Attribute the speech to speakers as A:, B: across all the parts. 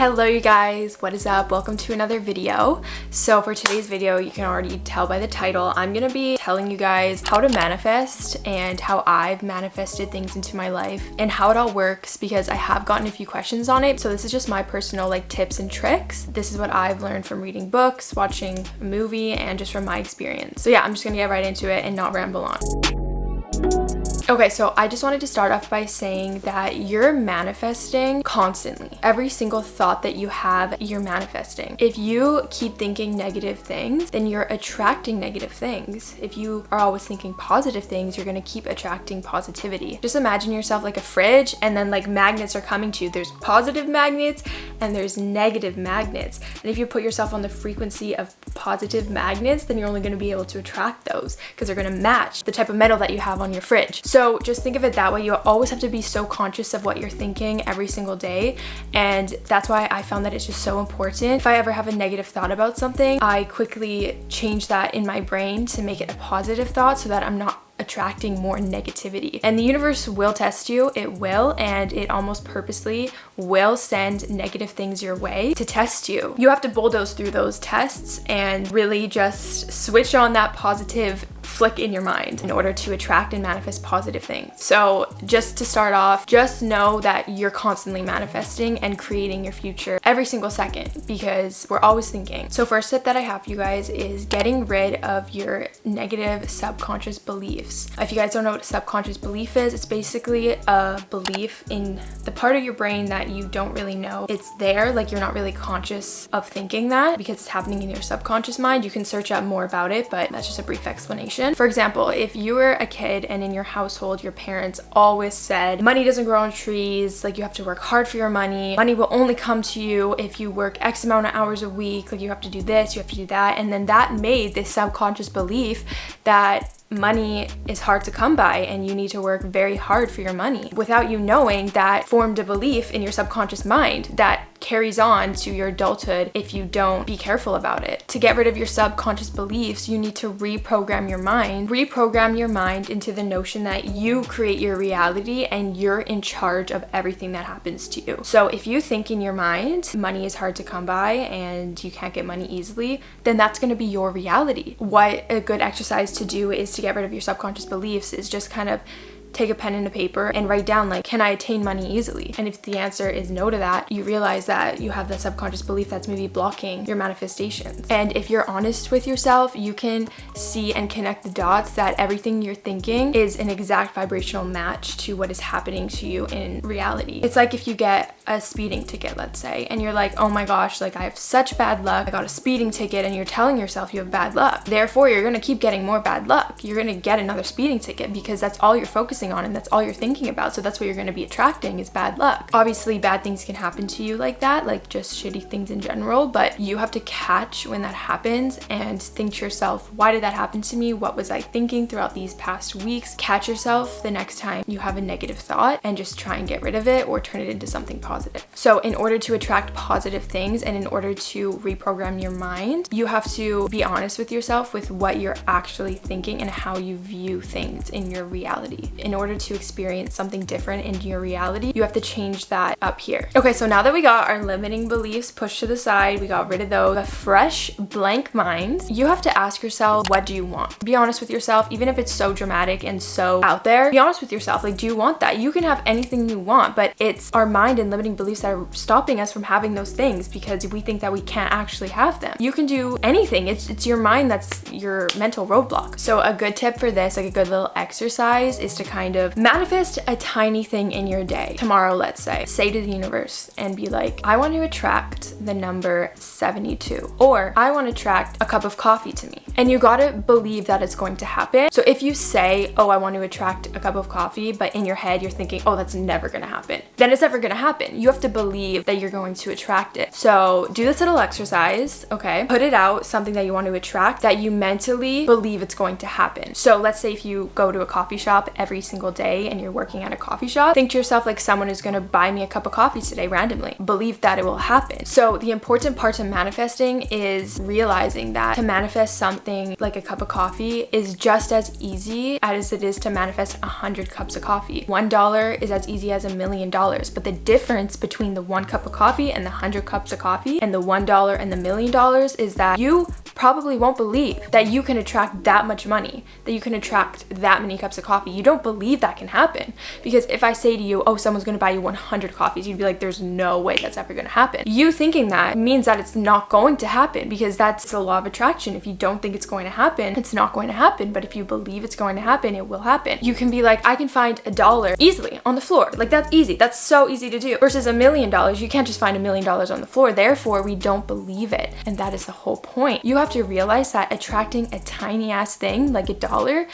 A: Hello you guys, what is up? Welcome to another video. So for today's video, you can already tell by the title, I'm gonna be telling you guys how to manifest and how I've manifested things into my life and how it all works because I have gotten a few questions on it. So this is just my personal like tips and tricks. This is what I've learned from reading books, watching a movie, and just from my experience. So yeah, I'm just gonna get right into it and not ramble on. Okay, so I just wanted to start off by saying that you're manifesting constantly. Every single thought that you have, you're manifesting. If you keep thinking negative things, then you're attracting negative things. If you are always thinking positive things, you're gonna keep attracting positivity. Just imagine yourself like a fridge and then like magnets are coming to you. There's positive magnets and there's negative magnets. And if you put yourself on the frequency of positive magnets, then you're only gonna be able to attract those because they're gonna match the type of metal that you have on your fridge. So so just think of it that way. You always have to be so conscious of what you're thinking every single day. And that's why I found that it's just so important. If I ever have a negative thought about something, I quickly change that in my brain to make it a positive thought so that I'm not attracting more negativity. And the universe will test you, it will, and it almost purposely will send negative things your way to test you. You have to bulldoze through those tests and really just switch on that positive flick in your mind in order to attract and manifest positive things. So just to start off, just know that you're constantly manifesting and creating your future every single second because we're always thinking. So first tip that I have for you guys is getting rid of your negative subconscious beliefs. If you guys don't know what a subconscious belief is, it's basically a belief in the part of your brain that you don't really know it's there, like you're not really conscious of thinking that because it's happening in your subconscious mind. You can search up more about it, but that's just a brief explanation. For example, if you were a kid and in your household, your parents always said, money doesn't grow on trees, like you have to work hard for your money, money will only come to you if you work X amount of hours a week, like you have to do this, you have to do that, and then that made this subconscious belief that money is hard to come by and you need to work very hard for your money without you knowing that formed a belief in your subconscious mind that carries on to your adulthood if you don't be careful about it. To get rid of your subconscious beliefs, you need to reprogram your mind. Reprogram your mind into the notion that you create your reality and you're in charge of everything that happens to you. So if you think in your mind money is hard to come by and you can't get money easily, then that's going to be your reality. What a good exercise to do is to get rid of your subconscious beliefs is just kind of take a pen and a paper and write down like, can I attain money easily? And if the answer is no to that, you realize that you have that subconscious belief that's maybe blocking your manifestations. And if you're honest with yourself, you can see and connect the dots that everything you're thinking is an exact vibrational match to what is happening to you in reality. It's like if you get a speeding ticket, let's say, and you're like, oh my gosh, like I have such bad luck. I got a speeding ticket and you're telling yourself you have bad luck. Therefore, you're gonna keep getting more bad luck. You're gonna get another speeding ticket because that's all you're focusing focusing on and that's all you're thinking about. So that's what you're going to be attracting is bad luck. Obviously, bad things can happen to you like that, like just shitty things in general, but you have to catch when that happens and think to yourself, why did that happen to me? What was I thinking throughout these past weeks? Catch yourself the next time you have a negative thought and just try and get rid of it or turn it into something positive. So in order to attract positive things and in order to reprogram your mind, you have to be honest with yourself with what you're actually thinking and how you view things in your reality. In in order to experience something different in your reality, you have to change that up here. Okay, so now that we got our limiting beliefs pushed to the side, we got rid of those, a fresh blank mind, you have to ask yourself, what do you want? Be honest with yourself, even if it's so dramatic and so out there, be honest with yourself. Like, do you want that? You can have anything you want, but it's our mind and limiting beliefs that are stopping us from having those things because we think that we can't actually have them. You can do anything. It's, it's your mind that's your mental roadblock. So a good tip for this, like a good little exercise is to kind kind of manifest a tiny thing in your day. Tomorrow, let's say, say to the universe and be like, I want to attract the number 72 or I want to attract a cup of coffee to me. And you gotta believe that it's going to happen. So if you say, oh, I want to attract a cup of coffee, but in your head you're thinking, oh, that's never gonna happen, then it's never gonna happen. You have to believe that you're going to attract it. So do this little exercise, okay? Put it out, something that you want to attract that you mentally believe it's going to happen. So let's say if you go to a coffee shop every single day and you're working at a coffee shop, think to yourself like someone is gonna buy me a cup of coffee today randomly. Believe that it will happen. So the important part to manifesting is realizing that to manifest something like a cup of coffee is just as easy as it is to manifest a hundred cups of coffee. One dollar is as easy as a million dollars, but the difference between the one cup of coffee and the hundred cups of coffee and the one dollar and the million dollars is that you probably won't believe that you can attract that much money, that you can attract that many cups of coffee. You don't believe that can happen. Because if I say to you, oh, someone's gonna buy you 100 coffees, you'd be like, there's no way that's ever gonna happen. You thinking that means that it's not going to happen because that's the law of attraction. If you don't think it's going to happen, it's not going to happen. But if you believe it's going to happen, it will happen. You can be like, I can find a dollar easily on the floor. Like that's easy. That's so easy to do. Versus a million dollars, you can't just find a million dollars on the floor. Therefore, we don't believe it. And that is the whole point. You have have to realize that attracting a tiny ass thing like a dollar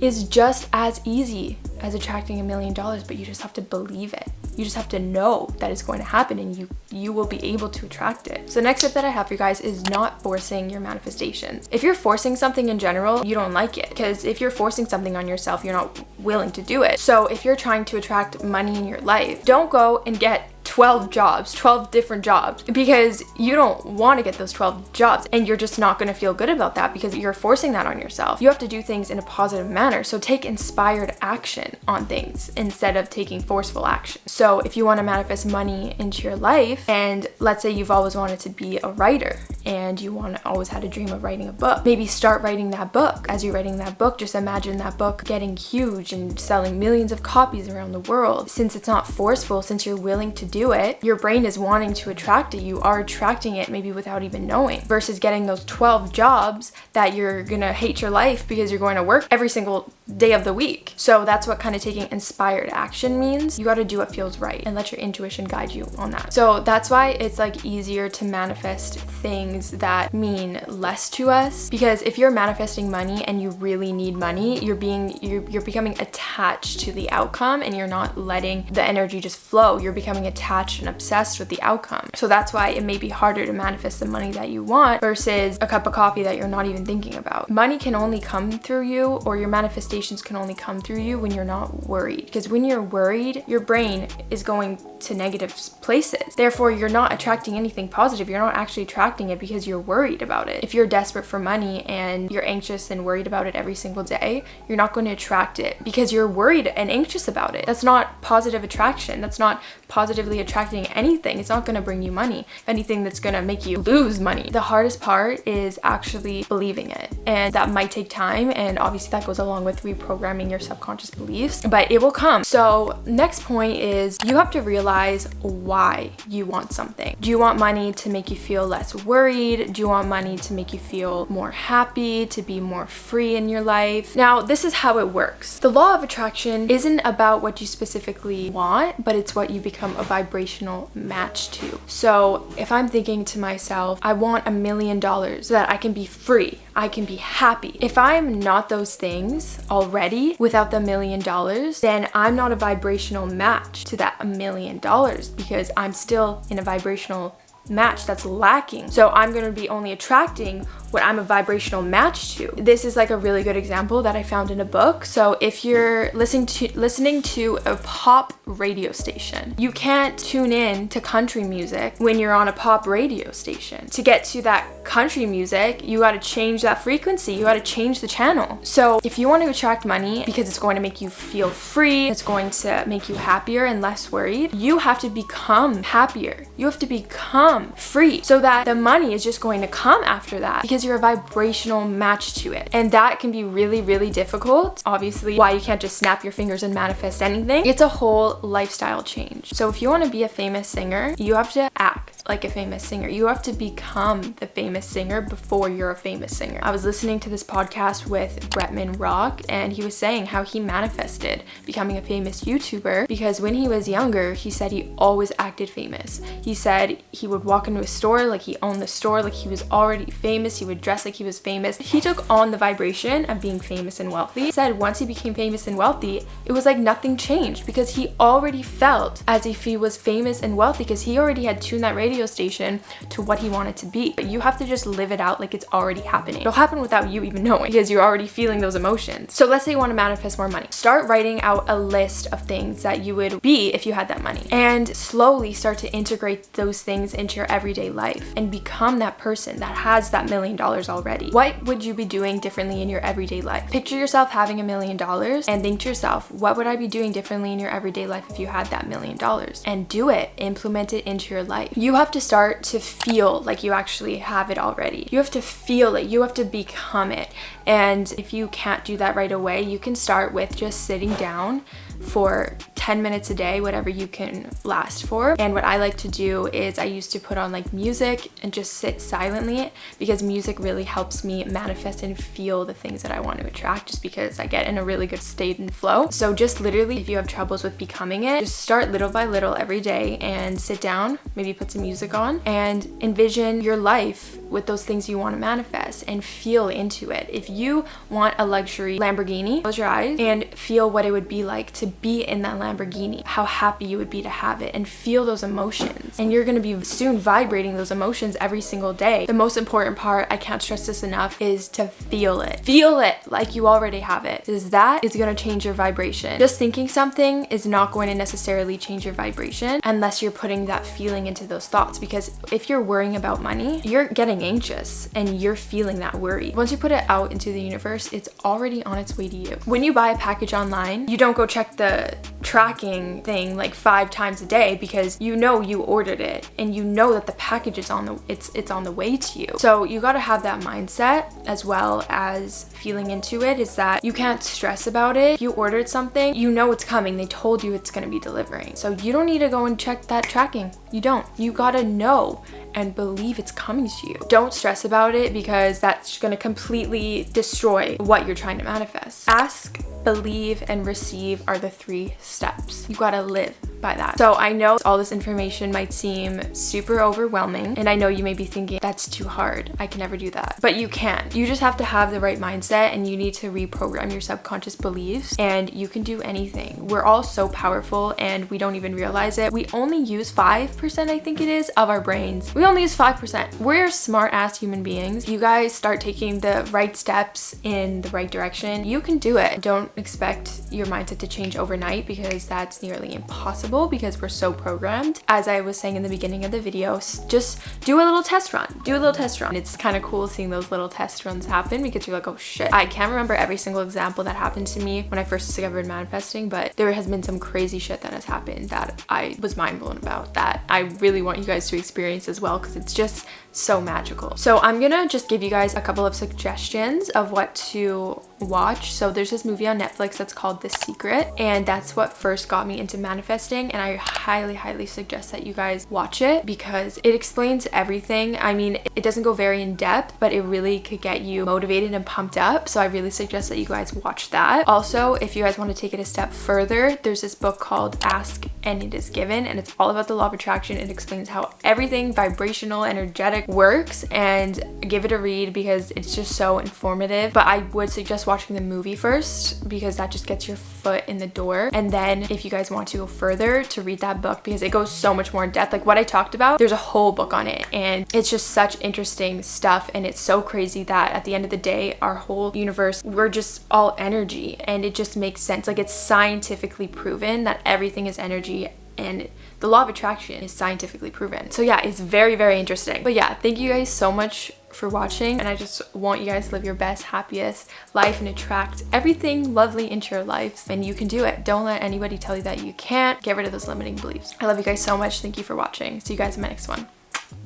A: is just as easy as attracting a million dollars, but you just have to believe it. You just have to know that it's going to happen and you you will be able to attract it. So the next tip that I have for you guys is not forcing your manifestations. If you're forcing something in general, you don't like it because if you're forcing something on yourself, you're not willing to do it. So if you're trying to attract money in your life, don't go and get 12 jobs, 12 different jobs because you don't want to get those 12 jobs and you're just not going to feel good about that because you're forcing that on yourself. You have to do things in a positive manner. So take inspired action on things instead of taking forceful action. So if you want to manifest money into your life and let's say you've always wanted to be a writer and you want to always had a dream of writing a book, maybe start writing that book. As you're writing that book, just imagine that book getting huge and selling millions of copies around the world. Since it's not forceful, since you're willing to do it, your brain is wanting to attract it. You are attracting it maybe without even knowing versus getting those 12 jobs that you're gonna hate your life because you're going to work every single day of the week. So that's what kind of taking inspired action means. You got to do what feels right and let your intuition guide you on that. So that's why it's like easier to manifest things that mean less to us because if you're manifesting money and you really need money, you're being you're, you're becoming attached to the outcome and you're not letting the energy just flow. You're becoming attached and obsessed with the outcome. So that's why it may be harder to manifest the money that you want versus a cup of coffee that you're not even thinking about. Money can only come through you or your manifestation can only come through you when you're not worried. Because when you're worried, your brain is going to negative places. Therefore, you're not attracting anything positive. You're not actually attracting it because you're worried about it. If you're desperate for money and you're anxious and worried about it every single day, you're not going to attract it because you're worried and anxious about it. That's not positive attraction. That's not positively attracting anything. It's not going to bring you money. Anything, that's going to make you lose money. The hardest part is actually believing it. And that might take time. And obviously that goes along with reprogramming your subconscious beliefs, but it will come. So next point is you have to realize why you want something. Do you want money to make you feel less worried? Do you want money to make you feel more happy, to be more free in your life? Now, this is how it works. The law of attraction isn't about what you specifically want, but it's what you become a vibrational match to. So if I'm thinking to myself, I want a million dollars so that I can be free, I can be happy. If I'm not those things already without the million dollars, then I'm not a vibrational match to that million dollars because I'm still in a vibrational match that's lacking. So I'm going to be only attracting what I'm a vibrational match to. This is like a really good example that I found in a book. So if you're listening to listening to a pop radio station, you can't tune in to country music when you're on a pop radio station. To get to that country music, you got to change that frequency. You got to change the channel. So if you want to attract money because it's going to make you feel free, it's going to make you happier and less worried, you have to become happier. You have to become free so that the money is just going to come after that because you're a vibrational match to it. And that can be really, really difficult. Obviously, why you can't just snap your fingers and manifest anything. It's a whole lifestyle change. So if you want to be a famous singer, you have to act like a famous singer. You have to become the famous singer before you're a famous singer. I was listening to this podcast with Bretman Rock and he was saying how he manifested becoming a famous YouTuber because when he was younger, he said he always acted famous. He said he would walk into a store like he owned the store, like he was already famous. He would dress like he was famous. He took on the vibration of being famous and wealthy. He said once he became famous and wealthy, it was like nothing changed because he already felt as if he was famous and wealthy because he already had tuned that radio radio station to what he wanted to be. But you have to just live it out like it's already happening. It'll happen without you even knowing because you're already feeling those emotions. So let's say you want to manifest more money. Start writing out a list of things that you would be if you had that money and slowly start to integrate those things into into your everyday life and become that person that has that million dollars already. What would you be doing differently in your everyday life? Picture yourself having a million dollars and think to yourself, what would I be doing differently in your everyday life if you had that million dollars? And do it, implement it into your life. You have to start to feel like you actually have it already. You have to feel it, you have to become it. And if you can't do that right away, you can start with just sitting down for 10 minutes a day, whatever you can last for. And what I like to do is I used to put on like music and just sit silently because music really helps me manifest and feel the things that I want to attract just because I get in a really good state and flow. So just literally if you have troubles with becoming it, just start little by little every day and sit down, maybe put some music on and envision your life with those things you want to manifest and feel into it. If you want a luxury Lamborghini, close your eyes and feel what it would be like to be in that Lamborghini, how happy you would be to have it and feel those emotions. And you're going to be soon vibrating those emotions every single day. The most important part, I can't stress this enough, is to feel it. Feel it like you already have it. Because that is going to change your vibration. Just thinking something is not going to necessarily change your vibration unless you're putting that feeling into those thoughts. Because if you're worrying about money, you're getting anxious and you're feeling that worry. Once you put it out into the universe, it's already on its way to you. When you buy a package online, you don't go check the tracking thing like five times a day because you know you ordered it and you know that the package is on the it's it's on the way to you so you got to have that mindset as well as feeling into it is that you can't stress about it you ordered something you know it's coming they told you it's going to be delivering so you don't need to go and check that tracking you don't you gotta know and believe it's coming to you. Don't stress about it because that's to completely destroy what you're trying to manifest. Ask believe, and receive are the three steps. You gotta live by that. So I know all this information might seem super overwhelming and I know you may be thinking that's too hard. I can never do that. But you can. You just have to have the right mindset and you need to reprogram your subconscious beliefs and you can do anything. We're all so powerful and we don't even realize it. We only use 5% I think it is of our brains. We only use 5%. We're smart ass human beings. You guys start taking the right steps in the right direction. You can do it. Don't expect your mindset to change overnight because that's nearly impossible because we're so programmed. As I was saying in the beginning of the video, just do a little test run. Do a little test run. It's kind of cool seeing those little test runs happen because you're like, oh shit. I can't remember every single example that happened to me when I first discovered manifesting, but there has been some crazy shit that has happened that I was mind blown about that I really want you guys to experience as well because it's just so magical. So I'm gonna just give you guys a couple of suggestions of what to watch. So there's this movie on Netflix that's called The Secret and that's what first got me into manifesting and I highly highly suggest that you guys watch it because it explains everything. I mean it doesn't go very in depth but it really could get you motivated and pumped up so I really suggest that you guys watch that. Also if you guys want to take it a step further there's this book called Ask and It Is Given and it's all about the law of attraction. It explains how everything vibrational energetic works and give it a read because it's just so informative. But I would suggest watching the movie first because that just gets your foot in the door. And then if you guys want to go further to read that book because it goes so much more in depth. Like what I talked about there's a whole book on it and it's just such interesting stuff and it's so crazy that at the end of the day our whole universe we're just all energy and it just makes sense. Like it's scientifically proven that everything is energy and the law of attraction is scientifically proven. So yeah, it's very, very interesting. But yeah, thank you guys so much for watching and I just want you guys to live your best, happiest life and attract everything lovely into your lives and you can do it. Don't let anybody tell you that you can't. Get rid of those limiting beliefs. I love you guys so much. Thank you for watching. See you guys in my next one.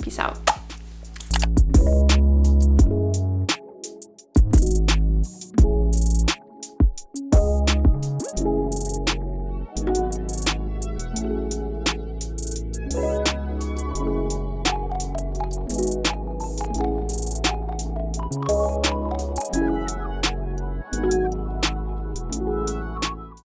A: Peace out.